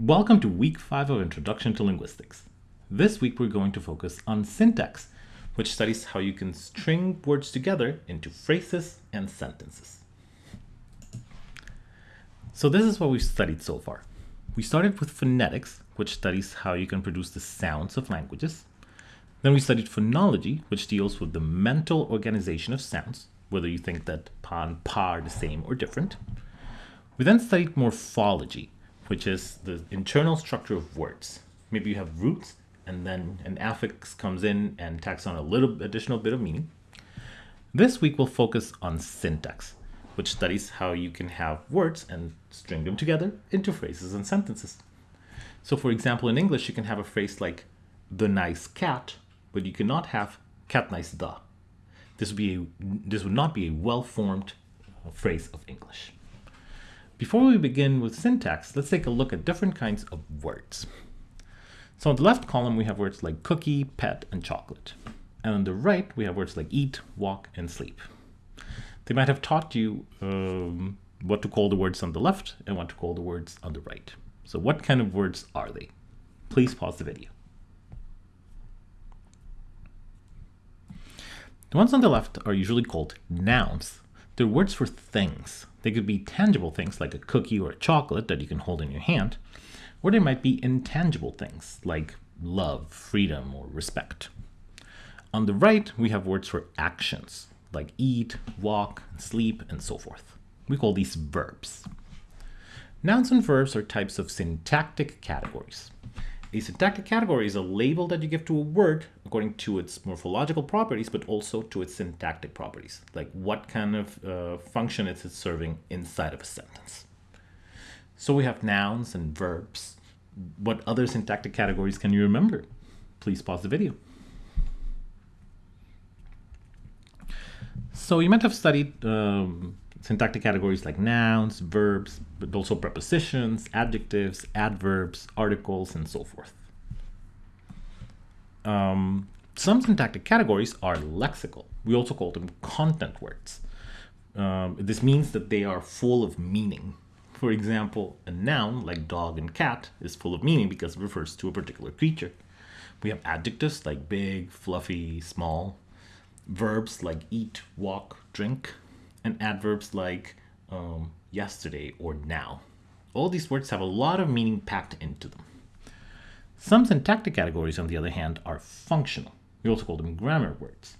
Welcome to week five of Introduction to Linguistics. This week we're going to focus on syntax, which studies how you can string words together into phrases and sentences. So this is what we've studied so far. We started with phonetics, which studies how you can produce the sounds of languages. Then we studied phonology, which deals with the mental organization of sounds, whether you think that pa and pa are the same or different. We then studied morphology, which is the internal structure of words. Maybe you have roots and then an affix comes in and tacks on a little additional bit of meaning. This week we'll focus on syntax, which studies how you can have words and string them together into phrases and sentences. So for example, in English, you can have a phrase like the nice cat, but you cannot have cat nice the. This would, be a, this would not be a well-formed phrase of English. Before we begin with syntax, let's take a look at different kinds of words. So on the left column, we have words like cookie, pet, and chocolate. And on the right, we have words like eat, walk, and sleep. They might have taught you um, what to call the words on the left and what to call the words on the right. So what kind of words are they? Please pause the video. The ones on the left are usually called nouns. They're words for things. They could be tangible things like a cookie or a chocolate that you can hold in your hand, or they might be intangible things like love, freedom, or respect. On the right, we have words for actions like eat, walk, sleep, and so forth. We call these verbs. Nouns and verbs are types of syntactic categories. A syntactic category is a label that you give to a word according to its morphological properties, but also to its syntactic properties, like what kind of uh, function it's serving inside of a sentence. So we have nouns and verbs. What other syntactic categories can you remember? Please pause the video. So you might have studied um, syntactic categories like nouns, verbs, but also prepositions, adjectives, adverbs, articles, and so forth. Um, some syntactic categories are lexical. We also call them content words. Um, this means that they are full of meaning. For example, a noun like dog and cat is full of meaning because it refers to a particular creature. We have adjectives like big, fluffy, small. Verbs like eat, walk, drink, and adverbs like um, yesterday or now. All these words have a lot of meaning packed into them. Some syntactic categories, on the other hand, are functional. We also call them grammar words.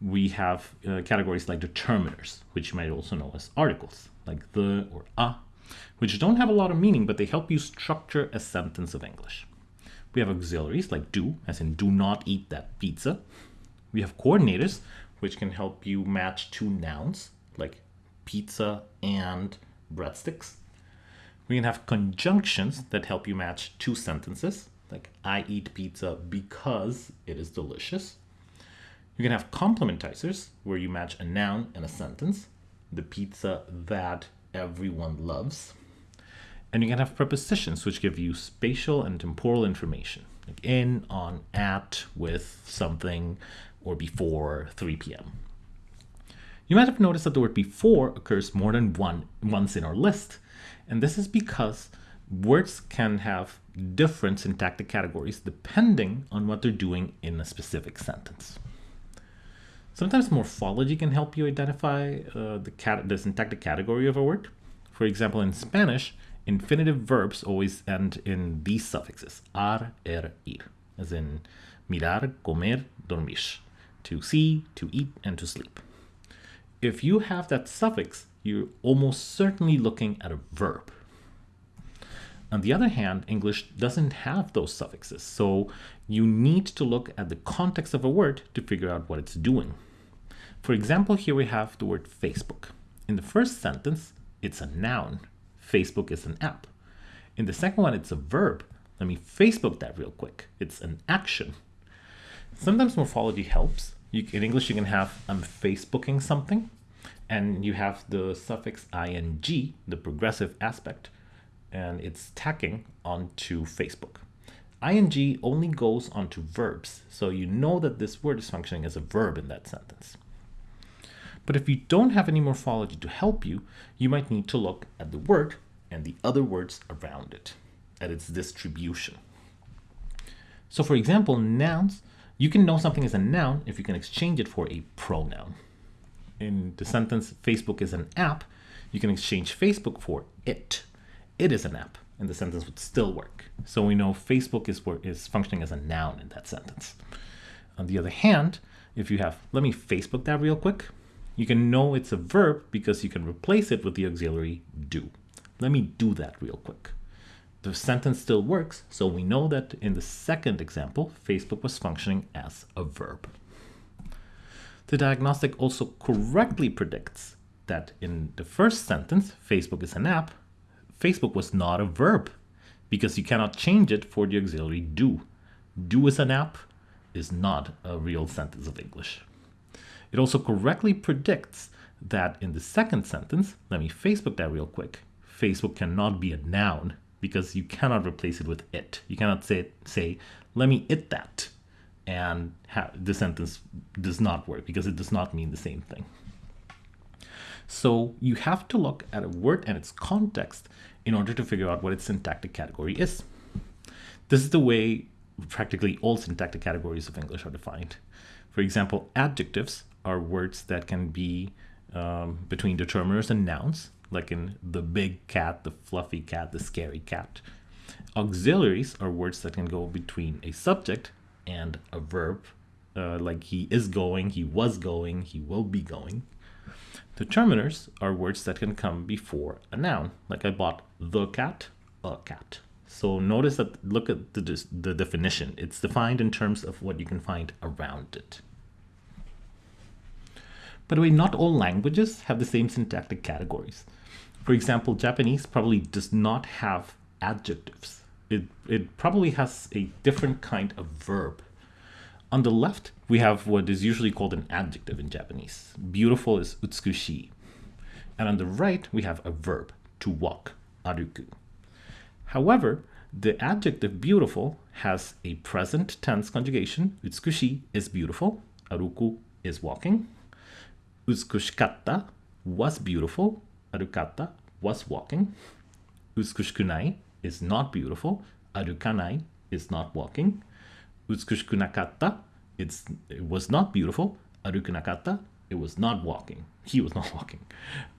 We have uh, categories like determiners, which you might also know as articles, like the or a, which don't have a lot of meaning, but they help you structure a sentence of English. We have auxiliaries like do, as in do not eat that pizza. We have coordinators, which can help you match two nouns, like pizza and breadsticks. We can have conjunctions that help you match two sentences, like I eat pizza because it is delicious. You can have complementizers, where you match a noun and a sentence, the pizza that everyone loves. And you can have prepositions, which give you spatial and temporal information, like in, on, at, with, something, or before 3 p.m. You might have noticed that the word before occurs more than one once in our list. And this is because words can have different syntactic categories depending on what they're doing in a specific sentence. Sometimes morphology can help you identify uh, the, cat the syntactic category of a word. For example, in Spanish, infinitive verbs always end in these suffixes, ar, er, ir, as in mirar, comer, dormir, to see, to eat, and to sleep if you have that suffix, you're almost certainly looking at a verb. On the other hand, English doesn't have those suffixes, so you need to look at the context of a word to figure out what it's doing. For example, here we have the word Facebook. In the first sentence, it's a noun. Facebook is an app. In the second one, it's a verb. Let me Facebook that real quick. It's an action. Sometimes morphology helps, you, in English, you can have I'm Facebooking something, and you have the suffix ing, the progressive aspect, and it's tacking onto Facebook. ing only goes onto verbs, so you know that this word is functioning as a verb in that sentence. But if you don't have any morphology to help you, you might need to look at the word and the other words around it. at its distribution. So for example, nouns, you can know something is a noun if you can exchange it for a pronoun. In the sentence, Facebook is an app, you can exchange Facebook for it. It is an app, and the sentence would still work. So we know Facebook is, is functioning as a noun in that sentence. On the other hand, if you have, let me Facebook that real quick, you can know it's a verb because you can replace it with the auxiliary do. Let me do that real quick. The sentence still works, so we know that in the second example, Facebook was functioning as a verb. The diagnostic also correctly predicts that in the first sentence, Facebook is an app, Facebook was not a verb because you cannot change it for the auxiliary do. Do is an app is not a real sentence of English. It also correctly predicts that in the second sentence, let me Facebook that real quick, Facebook cannot be a noun because you cannot replace it with it. You cannot say, say let me it that, and the sentence does not work because it does not mean the same thing. So you have to look at a word and its context in order to figure out what its syntactic category is. This is the way practically all syntactic categories of English are defined. For example, adjectives are words that can be um, between determiners and nouns, like in the big cat, the fluffy cat, the scary cat. Auxiliaries are words that can go between a subject and a verb, uh, like he is going, he was going, he will be going. Determiners are words that can come before a noun, like I bought the cat, a cat. So notice that, look at the, the definition. It's defined in terms of what you can find around it. By the way, not all languages have the same syntactic categories. For example, Japanese probably does not have adjectives. It, it probably has a different kind of verb. On the left, we have what is usually called an adjective in Japanese. Beautiful is utsukushi. And on the right, we have a verb, to walk, aruku. However, the adjective beautiful has a present tense conjugation. Utsukushi is beautiful. Aruku is walking. Utsukushikatta was beautiful. Arukata was walking. Utsukushikunai is not beautiful. Arukanai is not walking. Utsukushikunakatta it's, it was not beautiful. Arukunakatta it was not walking. He was not walking.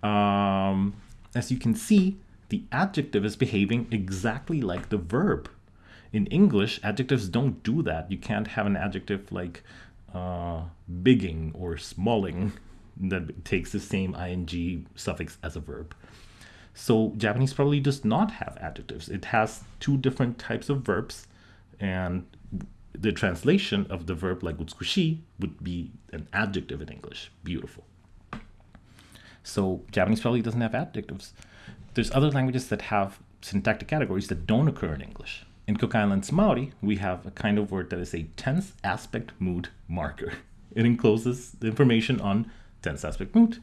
Um, as you can see, the adjective is behaving exactly like the verb. In English, adjectives don't do that. You can't have an adjective like uh, bigging or smalling that takes the same ing suffix as a verb. So Japanese probably does not have adjectives. It has two different types of verbs and the translation of the verb like utsukushi would be an adjective in English, beautiful. So Japanese probably doesn't have adjectives. There's other languages that have syntactic categories that don't occur in English. In Cook Islands Maori, we have a kind of word that is a tense aspect mood marker. It encloses the information on tense aspect mood.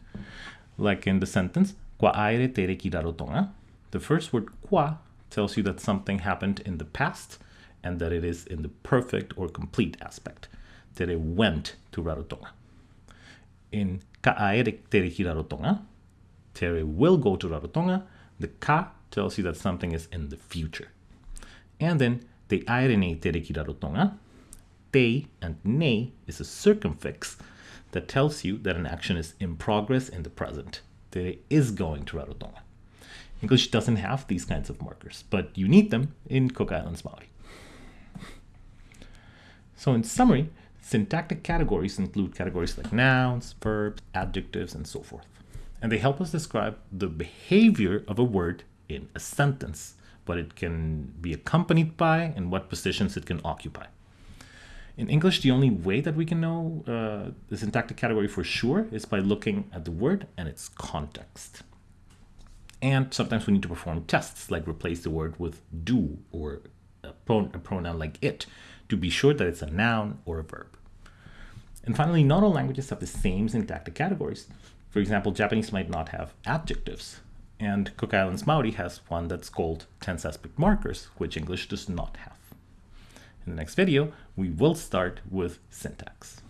Like in the sentence, Kwa aere te reki rarotonga. The first word kwa tells you that something happened in the past and that it is in the perfect or complete aspect, it went to Rarotonga. In ka aere te reki Rarotonga, Tere will go to Rarotonga, the ka tells you that something is in the future. And then te aere nei te reki rarotonga, te and ne is a circumfix that tells you that an action is in progress in the present. Is going to Rarotonga. English doesn't have these kinds of markers, but you need them in Cook Islands Maori. So in summary, syntactic categories include categories like nouns, verbs, adjectives, and so forth and they help us describe the behavior of a word in a sentence, what it can be accompanied by, and what positions it can occupy. In English, the only way that we can know uh, the syntactic category for sure is by looking at the word and its context. And sometimes we need to perform tests, like replace the word with do or a, pron a pronoun like it, to be sure that it's a noun or a verb. And finally, not all languages have the same syntactic categories. For example, Japanese might not have adjectives, and Cook Islands Maori has one that's called tense aspect markers, which English does not have. In the next video, we will start with syntax.